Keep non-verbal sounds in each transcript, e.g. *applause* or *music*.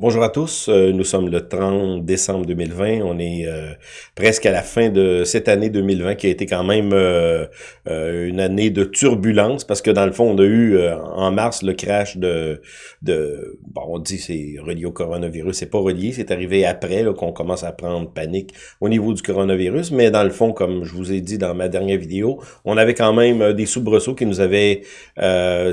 Bonjour à tous, euh, nous sommes le 30 décembre 2020, on est euh, presque à la fin de cette année 2020 qui a été quand même euh, une année de turbulence parce que dans le fond on a eu en mars le crash de, de bon on dit c'est relié au coronavirus, c'est pas relié, c'est arrivé après qu'on commence à prendre panique au niveau du coronavirus, mais dans le fond comme je vous ai dit dans ma dernière vidéo, on avait quand même des soubresauts qui nous avaient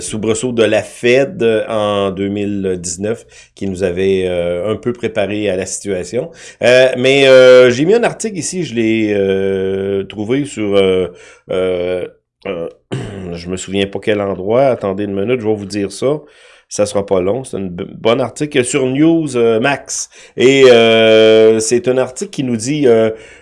soubresauts de la Fed en 2019 qui nous avait euh, un peu préparé à la situation. Euh, mais euh, j'ai mis un article ici, je l'ai trouvé sur... *clears throat* je me souviens pas quel endroit. Attendez une minute, je vais vous dire ça ça sera pas long. C'est un bon article sur News Max. Et c'est un article qui nous dit,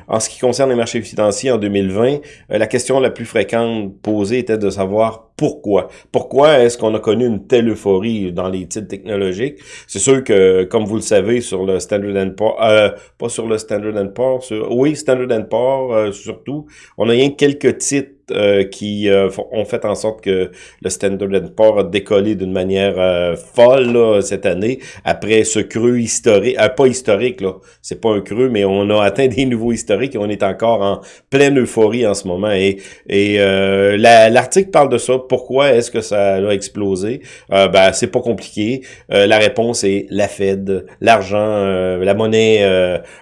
en ce qui concerne les marchés financiers en 2020, la question la plus fréquente posée était de savoir pourquoi? Pourquoi est-ce qu'on a connu une telle euphorie dans les titres technologiques? C'est sûr que, comme vous le savez, sur le Standard Poor's, euh, pas sur le Standard Poor's, oui, Standard Poor's euh, surtout, on a rien quelques titres euh, qui euh, ont fait en sorte que le Standard Poor's a décollé d'une manière euh, folle cette année après ce creux historique, pas historique là, c'est pas un creux, mais on a atteint des niveaux historiques et on est encore en pleine euphorie en ce moment et, et l'article parle de ça. Pourquoi est-ce que ça a explosé? Ben c'est pas compliqué. la réponse est la Fed, l'argent, la monnaie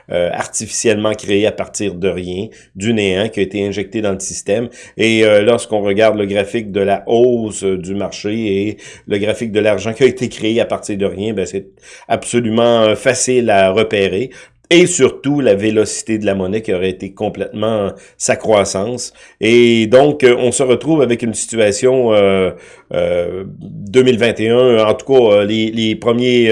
artificiellement créée à partir de rien, du néant qui a été injecté dans le système. Et euh, lorsqu'on regarde le graphique de la hausse euh, du marché et le graphique de l'argent qui a été créé à partir de rien, ben c'est absolument euh, facile à repérer et surtout la vélocité de la monnaie qui aurait été complètement sa croissance. Et donc, on se retrouve avec une situation 2021, en tout cas les, les premiers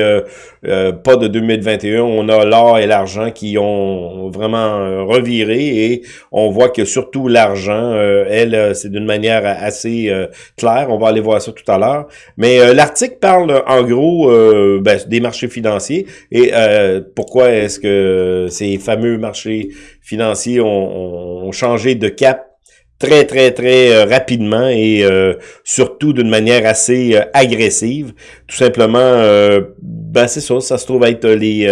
euh, pas de 2021. On a l'or et l'argent qui ont vraiment euh, reviré et on voit que surtout l'argent, euh, elle, c'est d'une manière assez claire. On va aller voir ça tout à l'heure. Mais l'article parle en gros ben, des marchés financiers et pourquoi est-ce que ces fameux marchés financiers ont, ont changé de cap très, très, très rapidement et surtout d'une manière assez agressive. Tout simplement ben c'est ça, ça se trouve être les...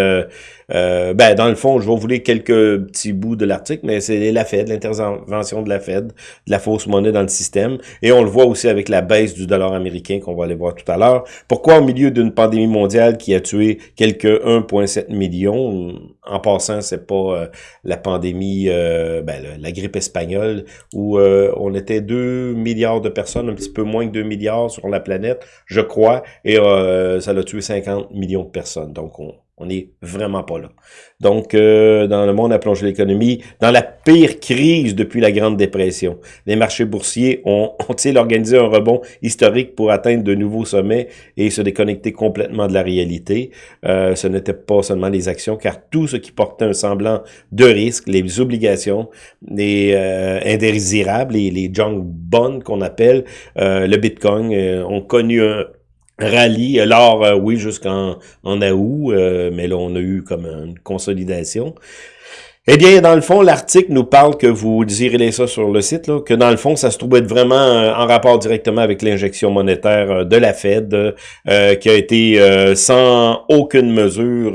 Euh, euh, ben dans le fond, je vais vous lire quelques petits bouts de l'article, mais c'est la Fed, l'intervention de la Fed, de la fausse monnaie dans le système. Et on le voit aussi avec la baisse du dollar américain qu'on va aller voir tout à l'heure. Pourquoi au milieu d'une pandémie mondiale qui a tué quelques 1,7 millions, en passant, c'est pas euh, la pandémie, ben, la grippe espagnole, où on était 2 milliards de personnes, un petit peu moins que 2 milliards sur la planète, je crois, et ça l'a tué 50 millions de personnes. Donc, on, on n'est vraiment pas là. Donc, euh, dans le monde a plongé l'économie dans la pire crise depuis la Grande Dépression. Les marchés boursiers ont, *laughs* ont-ils organisé un rebond historique pour atteindre de nouveaux sommets et se déconnecter complètement de la réalité. Euh, ce n'était pas seulement les actions, car tout ce qui portait un semblant de risque, les obligations, les euh, indésirables, les, les junk bonds qu'on appelle, euh, le Bitcoin, ont connu un rallye. Alors, euh, oui, jusqu'en en août, euh, mais là, on a eu comme une consolidation. Eh bien, dans le fond, l'article nous parle que vous désirez ça sur le site, là, que dans le fond, ça se trouve être vraiment euh, en rapport directement avec l'injection monétaire de la Fed, qui a été sans aucune mesure,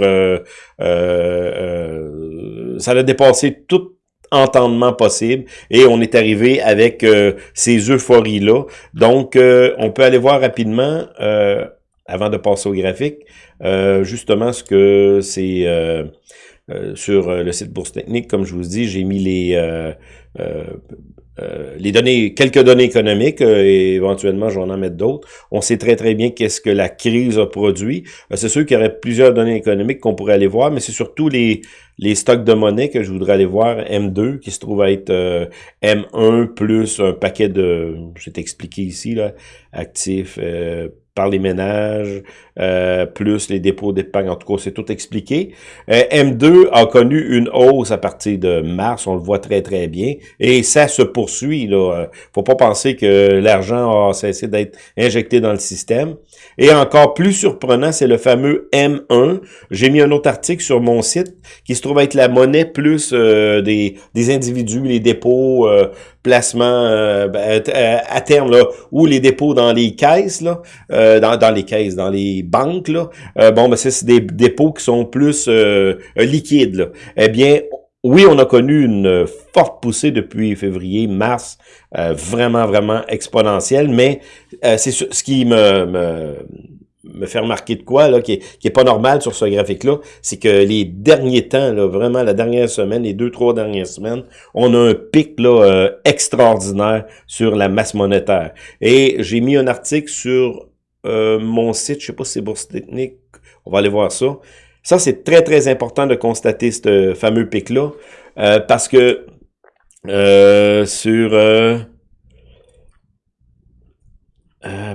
ça a dépassé toute entendement possible et on est arrivé avec euh, ces euphories-là. Donc, euh, on peut aller voir rapidement, euh, avant de passer au graphique, justement ce que c'est sur le site Bourse Technique. Comme je vous dis, j'ai mis les... les données, quelques données économiques, et éventuellement j'en en mettre d'autres. On sait très très bien qu'est-ce que la crise a produit. c'est sûr qu'il y aurait plusieurs données économiques qu'on pourrait aller voir, mais c'est surtout les, les stocks de monnaie que je voudrais aller voir, M2, qui se trouve à être euh, M1 plus un paquet de, je vais t'expliquer ici, là, actifs, euh, par les ménages, euh, plus les dépôts d'épargne, en tout cas, c'est tout expliqué. Euh, M2 a connu une hausse à partir de mars, on le voit très très bien, et ça se poursuit. Là. Euh, faut pas penser que l'argent a cessé d'être injecté dans le système. Et encore plus surprenant, c'est le fameux M1. J'ai mis un autre article sur mon site qui se trouve être la monnaie plus des, des individus, les dépôts, placements ben, à terme, là, ou les dépôts dans les caisses, là, dans, dans les caisses, dans les banques, là, bon, ben c'est des dépôts qui sont plus liquides. Là. Eh bien, oui, on a connu une forte poussée depuis février, mars, vraiment, vraiment exponentielle, mais c'est ce qui me, me me fait remarquer de quoi, là, qui est, qui est pas normal sur ce graphique-là, c'est que les derniers temps, là, vraiment la dernière semaine, les deux, trois dernières semaines, on a un pic là, euh, extraordinaire sur la masse monétaire. Et j'ai mis un article sur euh, mon site, je sais pas si c'est Bourse Technique, on va aller voir ça. Ça, c'est très, très important de constater ce fameux pic-là, euh, parce que sur... Euh,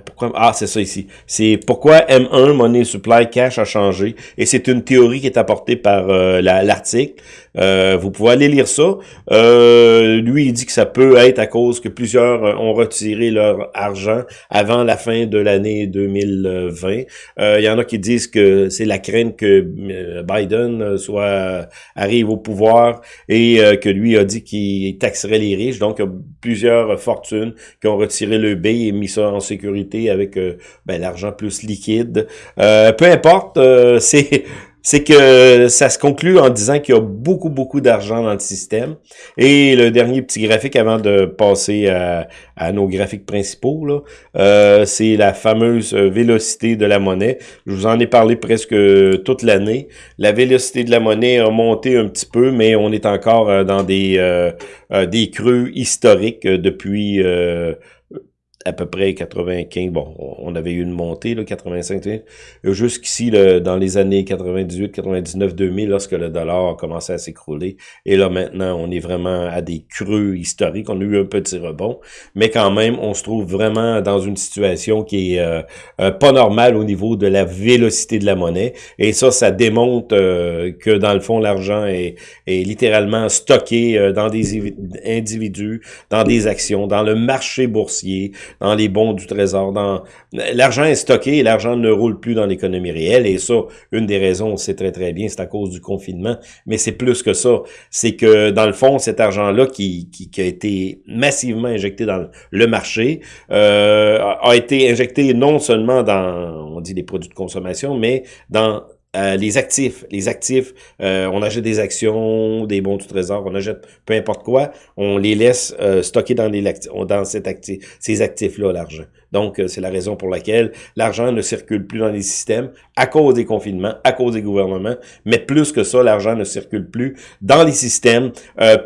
pourquoi Ah, c'est ça ici. C'est pourquoi M1, Money Supply Cash, a changé. Et c'est une théorie qui est apportée par l'article. Euh, vous pouvez aller lire ça. Euh, lui, il dit que ça peut être à cause que plusieurs euh, ont retiré leur argent avant la fin de l'année 2020. il y en a qui disent que c'est la crainte que Biden soit arrive au pouvoir et que lui a dit qu'il taxerait les riches. Donc, il y a plusieurs fortunes qui ont retiré le B et mis ça en sécurité avec ben, l'argent plus liquide. peu importe, *laughs* c'est c'est que ça se conclut en disant qu'il y a beaucoup, beaucoup d'argent dans le système. Et le dernier petit graphique avant de passer à, nos graphiques principaux, euh, c'est la fameuse vélocité de la monnaie. Je vous en ai parlé presque toute l'année. La vélocité de la monnaie a monté un petit peu, mais on est encore euh, dans des, euh, des creux historiques depuis à peu près 95, bon, on avait eu une montée, là, 85, jusqu'ici, dans les années 98, 99, 2000, lorsque le dollar a commencé à s'écrouler, et là, maintenant, on est vraiment à des creux historiques, on a eu un petit rebond, mais quand même, on se trouve vraiment dans une situation qui est euh, euh, pas normale au niveau de la vélocité de la monnaie, et ça, ça démontre euh, que, dans le fond, l'argent est, est littéralement stocké dans des individus, dans des actions, dans le marché boursier, dans les bons du trésor. Dans L'argent est stocké l'argent ne roule plus dans l'économie réelle. Et ça, une des raisons, c'est très très bien, c'est à cause du confinement. Mais c'est plus que ça. C'est que dans le fond, cet argent-là qui, qui, qui, a été massivement injecté dans le marché euh, a été injecté non seulement dans, on dit les produits de consommation, mais dans euh, les actifs, les actifs, euh, on achète des actions, des bons du trésor, on achète peu importe quoi, on les laisse euh, stocker dans, les, dans cet actif, ces actifs-là, l'argent. Donc, c'est la raison pour laquelle l'argent ne circule plus dans les systèmes à cause des confinements, à cause des gouvernements, mais plus que ça, l'argent ne circule plus dans les systèmes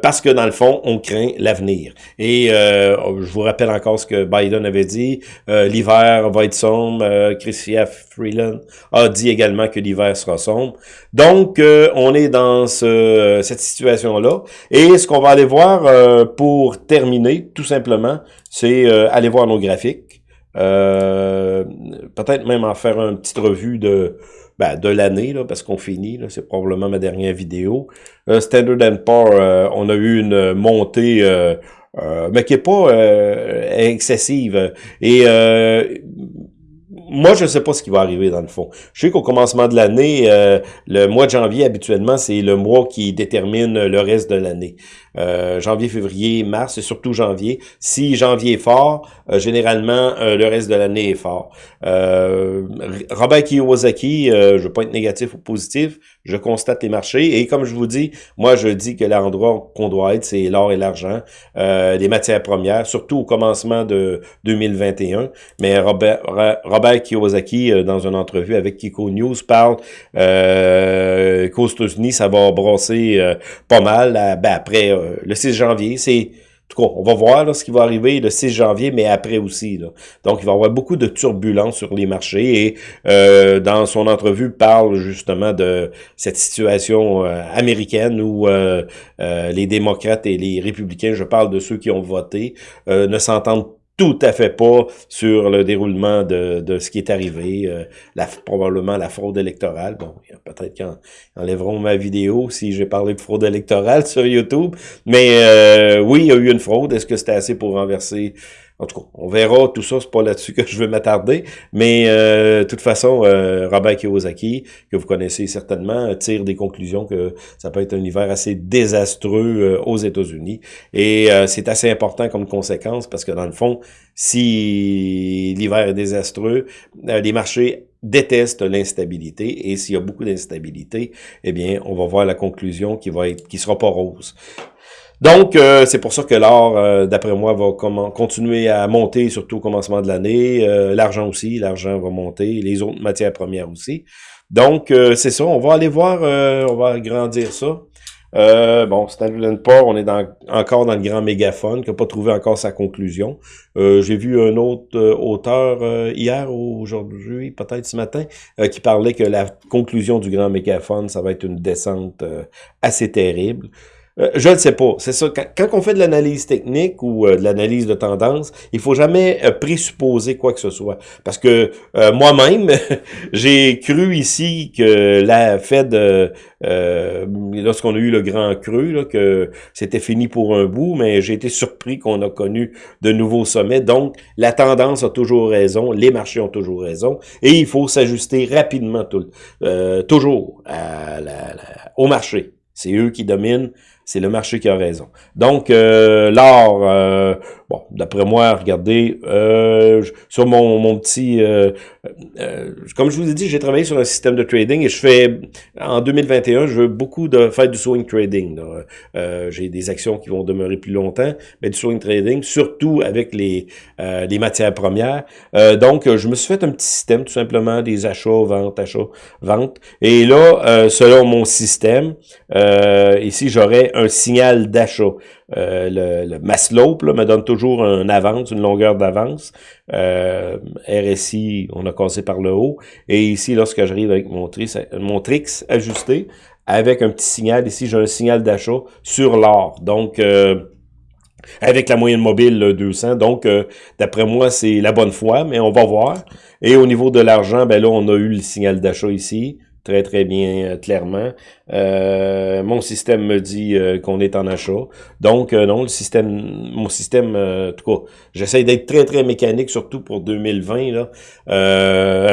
parce que, dans le fond, on craint l'avenir. Et je vous rappelle encore ce que Biden avait dit, l'hiver va être sombre, Chrystia Freeland a dit également que l'hiver sera sombre. Donc, euh, on est dans ce, cette situation-là. Et ce qu'on va aller voir euh, pour terminer, tout simplement, c'est euh, aller voir nos graphiques. Peut-être même en faire une petite revue de ben, de l'année, parce qu'on finit, c'est probablement ma dernière vidéo. Standard Poor, on a eu une montée... mais qui est pas excessive. Et moi, je ne sais pas ce qui va arriver dans le fond. Je sais qu'au commencement de l'année, euh, le mois de janvier, habituellement, c'est le mois qui détermine le reste de l'année. Euh, janvier, février, mars et surtout janvier. Si janvier est fort, euh, généralement, le reste de l'année est fort. Robert Kiyosaki, je ne veux pas être négatif ou positif, je constate les marchés et comme je vous dis, moi, je dis que l'endroit qu'on doit être, c'est l'or et l'argent, les matières premières, surtout au commencement de 2021. Mais Robert, Robert Kiyosaki, euh, dans une entrevue avec Kiko News, parle euh, qu'aux États-Unis, ça va brasser euh, pas mal ben, après euh, le 6 janvier. C'est en tout cas, on va voir ce qui va arriver le 6 janvier, mais après aussi. Donc, il va y avoir beaucoup de turbulences sur les marchés et dans son entrevue, parle justement de cette situation américaine où les démocrates et les républicains, je parle de ceux qui ont voté, ne s'entendent tout à fait pas sur le déroulement de, de ce qui est arrivé, euh, la, probablement la fraude électorale. Bon, peut-être qu'ils enlèveront ma vidéo si j'ai parlé de fraude électorale *laughs* sur YouTube, mais euh, oui, il y a eu une fraude. Est-ce que c'était assez pour renverser En tout cas, on verra. Tout ça, c'est pas là-dessus que je veux m'attarder, mais de toute façon, Robert Kiyosaki, que vous connaissez certainement, tire des conclusions que ça peut être un hiver assez désastreux aux États-Unis, et c'est assez important comme conséquence, parce que dans le fond, si l'hiver est désastreux, les marchés déteste l'instabilité. Et s'il y a beaucoup d'instabilité, eh bien, on va voir la conclusion qui va être qui sera pas rose. Donc, euh, c'est pour ça que l'or, euh, d'après moi, va continuer à monter, surtout au commencement de l'année. Euh, l'argent aussi, l'argent va monter, les autres matières premières aussi. Donc, c'est ça, on va aller voir, on va agrandir ça. Euh, bon, Stanley Port, on est encore dans le grand mégaphone, qui n'a pas trouvé encore sa conclusion. Euh, J'ai vu un autre euh, auteur euh, hier ou aujourd'hui, peut-être ce matin, euh, qui parlait que la conclusion du grand mégaphone, ça va être une descente assez terrible. Euh, je ne sais pas. C'est ça. Quand, on fait de l'analyse technique ou euh, de l'analyse de tendance, il faut jamais euh, présupposer quoi que ce soit. Parce que moi-même, *laughs* j'ai cru ici que la Fed, lorsqu'on a eu le grand creux, là, que c'était fini pour un bout, mais j'ai été surpris qu'on a connu de nouveaux sommets. Donc, la tendance a toujours raison, les marchés ont toujours raison, et il faut s'ajuster rapidement, tout, toujours à la, au marché. C'est eux qui dominent c'est le marché qui a raison. Donc, euh, l'or, euh, bon, d'après moi, regardez, euh, sur mon, mon petit... Euh, euh, comme je vous ai dit, j'ai travaillé sur un système de trading et je fais, en 2021, je veux beaucoup de faire du swing trading. j'ai des actions qui vont demeurer plus longtemps, mais du swing trading, surtout avec les, les matières premières. donc, je me suis fait un petit système, tout simplement, des achats, ventes, achats, ventes. Et là, selon mon système, ici, j'aurais un signal d'achat. Euh, le, le Maslow me donne toujours une avance, une longueur d'avance. Euh, RSI, on a cassé par le haut. Et ici, lorsque j'arrive avec mon trix, mon trix ajusté, avec un petit signal, ici j'ai un signal d'achat sur l'or. Donc, euh, avec la moyenne mobile 200. Donc, d'après moi, c'est la bonne foi, mais on va voir. Et au niveau de l'argent, ben là, on a eu le signal d'achat ici très très bien euh, clairement. Euh, mon système me dit euh, qu'on est en achat. Donc non, le système, mon système, en tout cas, j'essaie d'être très très mécanique, surtout pour 2020 là,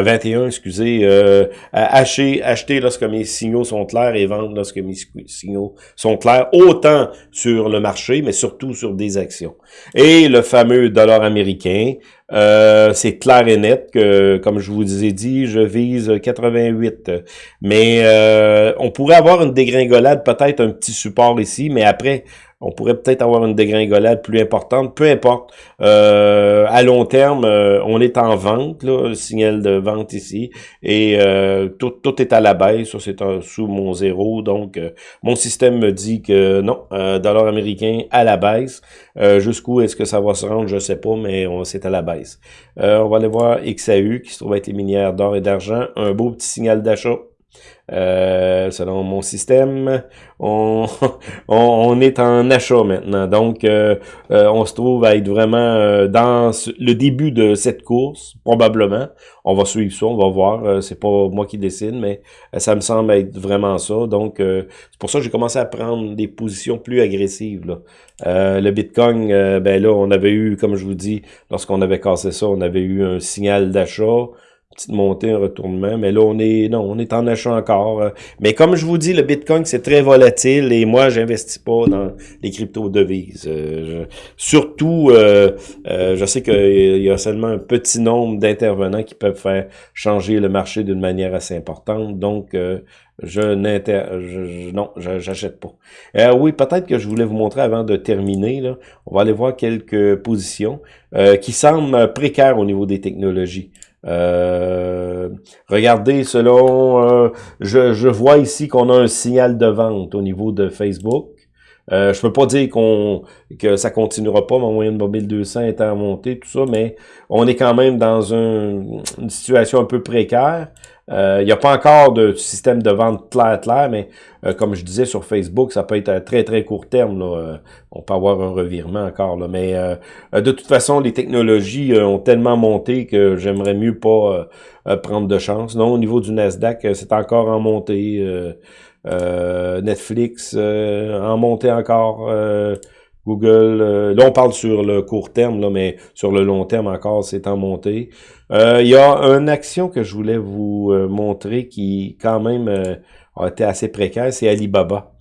21, excusez, acheter, acheter lorsque mes signaux sont clairs et vendre lorsque mes signaux sont clairs, autant sur le marché, mais surtout sur des actions. Et le fameux dollar américain, euh, c'est clair et net que, comme je vous ai dit, je vise 88. Mais euh, on pourrait avoir une dégringolade, peut-être un petit support ici, mais après, on pourrait peut-être avoir une dégringolade plus importante, peu importe. Euh, à long terme, euh, on est en vente, le signal de vente ici, et euh, tout, tout est à la baisse, ça c'est sous mon zéro, donc mon système me dit que non, dollar américain à la baisse. Jusqu'où est-ce que ça va se rendre, je sais pas, mais c'est à la baisse. on va aller voir XAU, qui se trouve être les minières d'or et d'argent, un beau petit signal d'achat euh, selon mon système, *laughs* on, on, est en achat maintenant. Donc, euh, euh, on se trouve à être vraiment dans le début de cette course, probablement. On va suivre ça, on va voir. c'est pas moi qui décide, mais ça me semble être vraiment ça. Donc, c'est pour ça que j'ai commencé à prendre des positions plus agressives. Là. le Bitcoin, ben là, on avait eu, comme je vous dis, lorsqu'on avait cassé ça, on avait eu un signal d'achat petite montée, un retournement, mais là, on est, non, on est en achat encore. Euh. Mais comme je vous dis, le Bitcoin, c'est très volatile et moi, j'investis pas dans les crypto-devises. Euh, surtout, euh, je sais qu'il y a seulement un petit nombre d'intervenants qui peuvent faire changer le marché d'une manière assez importante. Donc, je n'inter... Non, j'achète pas. oui, peut-être que je voulais vous montrer avant de terminer. Là, on va aller voir quelques positions qui semblent précaires au niveau des technologies. Euh, regardez, selon, euh, je, je, vois ici qu'on a un signal de vente au niveau de Facebook. Euh, je peux pas dire qu'on que ça continuera pas, mon moyenne mobile 200 est en montée, tout ça, mais on est quand même dans une situation un peu précaire. Euh, il n'y a pas encore de système de vente clair clair, mais euh, comme je disais sur Facebook, ça peut être à très très court terme. Là. Euh, on peut avoir un revirement encore. Là. Mais de toute façon, les technologies ont tellement monté que j'aimerais mieux pas prendre de chance. Non, au niveau du Nasdaq, c'est encore en montée. Netflix en montée encore. Google, là on parle sur le court terme, là, mais sur le long terme encore, c'est en montée. Il y a une action que je voulais vous montrer qui quand même a été assez précaire, c'est Alibaba.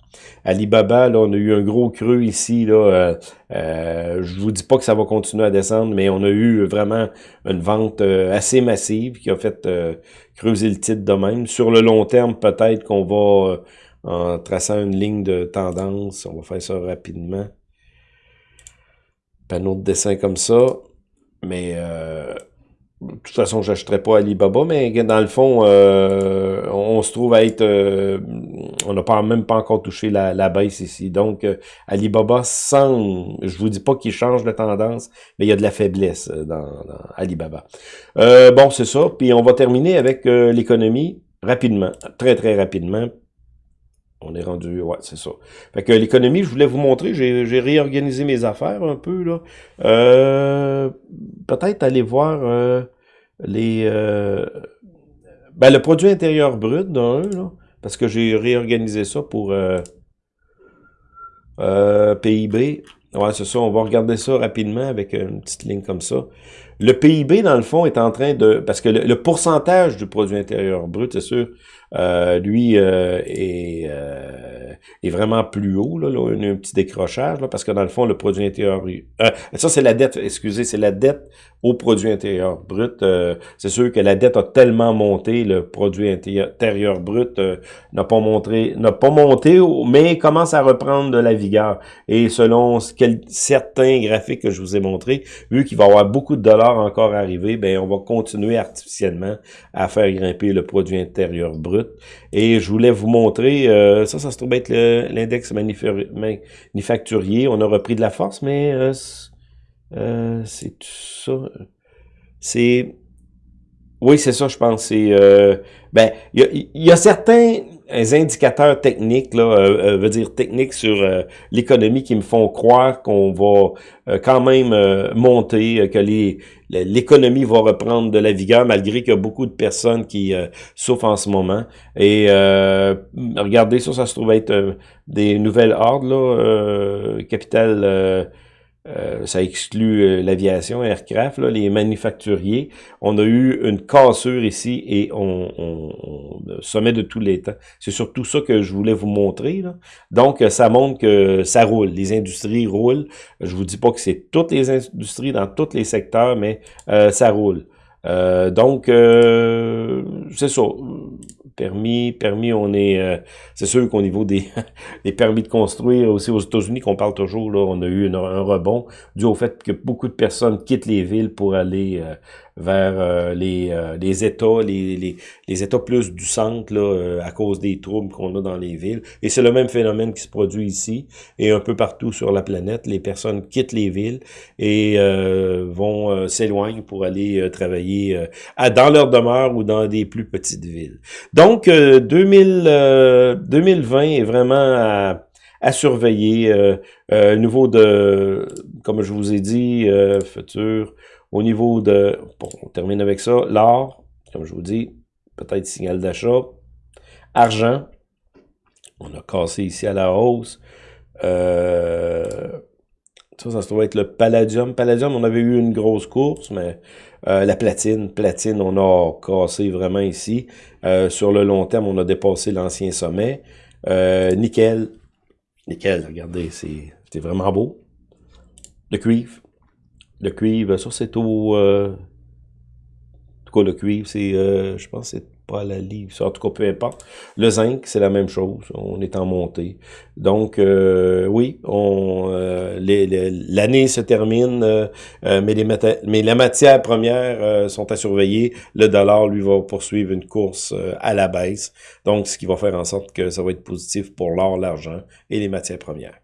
Alibaba, là, on a eu un gros creux ici. Là, euh, euh, je vous dis pas que ça va continuer à descendre, mais on a eu vraiment une vente euh, assez massive qui a fait euh, creuser le titre de même. Sur le long terme, peut-être qu'on va, en traçant une ligne de tendance, on va faire ça rapidement. Panneau de dessin comme ça. Mais de toute façon, j'achèterais pas Alibaba, mais dans le fond, euh, on, se trouve à être... Euh, on n'a pas même pas encore touché la, la baisse ici. Donc, euh, Alibaba sans... Je vous dis pas qu'il change de tendance, mais il y a de la faiblesse dans Alibaba. bon, c'est ça. Puis on va terminer avec l'économie rapidement, très très rapidement. On est rendu, ouais, c'est ça. Fait que l'économie, je voulais vous montrer, j'ai réorganisé mes affaires un peu, là. Euh, Peut-être aller voir euh, les... Euh, ben, le produit intérieur brut d'un, là, parce que j'ai réorganisé ça pour PIB. Ouais, c'est ça, on va regarder ça rapidement avec une petite ligne comme ça. Le PIB, dans le fond, est en train de... Parce que le, pourcentage du produit intérieur brut, c'est sûr, euh, lui euh, est, euh, est vraiment plus haut. Là, là, a un petit décrochage, là, parce que dans le fond, le produit intérieur... ça, c'est la dette, excusez, c'est la dette au produit intérieur brut. c'est sûr que la dette a tellement monté, le produit intérieur brut n'a pas montré, n'a pas monté, mais commence à reprendre de la vigueur. Et selon certains graphiques que je vous ai montrés, vu qu'il va y avoir beaucoup de dollars encore arriver, ben on va continuer artificiellement à faire grimper le produit intérieur brut. Et je voulais vous montrer, euh, ça, ça se trouve être l'index manufacturier. On a repris de la force, mais euh, euh, c'est ça. C'est... Oui, c'est ça, je pense. C'est, ben, il y a certains indicateurs techniques, là, euh, euh, veut dire techniques sur euh, l'économie qui me font croire qu'on va quand même monter, que les l'économie va reprendre de la vigueur malgré qu'il y a beaucoup de personnes qui souffrent en ce moment. Et regardez ça, ça se trouve être des nouvelles ordres, là, capital euh, ça exclut euh, l'aviation, aircraft, là, les manufacturiers. On a eu une cassure ici et on, on, sommet de tous les temps. C'est surtout ça que je voulais vous montrer. Là. Donc, ça montre que ça roule. Les industries roulent. Je vous dis pas que c'est toutes les industries dans tous les secteurs, mais euh, ça roule. donc, c'est ça permis, permis, on est, euh, c'est sûr qu'au niveau des, *laughs* des permis de construire, aussi aux États-Unis, qu'on parle toujours, là, on a eu un rebond dû au fait que beaucoup de personnes quittent les villes pour aller euh, vers euh, les, euh, les États, les, les, les, États plus du centre, là, euh, à cause des troubles qu'on a dans les villes. Et c'est le même phénomène qui se produit ici et un peu partout sur la planète. Les personnes quittent les villes et vont s'éloigner pour aller travailler à, dans leur demeure ou dans des plus petites villes. Donc, 2000, 2020 est vraiment à surveiller. Euh, niveau de, comme je vous ai dit, futur au niveau de, bon, on termine avec ça, l'or, comme je vous dis, peut-être signal d'achat. Argent, on a cassé ici à la hausse. Euh, ça, ça se trouve être le palladium. Palladium, on avait eu une grosse course, mais euh, la platine, platine, on a cassé vraiment ici. Euh, sur le long terme, on a dépassé l'ancien sommet. nickel, nickel, regardez, c'est vraiment beau. Le cuivre, le cuivre, ça c'est au... Euh, en tout cas, le cuivre, c'est, euh, je pense c'est pas la livre. En tout cas, peu importe. Le zinc, c'est la même chose. On est en montée. Donc, euh, oui, on l'année se termine, mais, les mais la matière première sont à surveiller. Le dollar, lui, va poursuivre une course à la baisse. Donc, ce qui va faire en sorte que ça va être positif pour l'or, l'argent et les matières premières.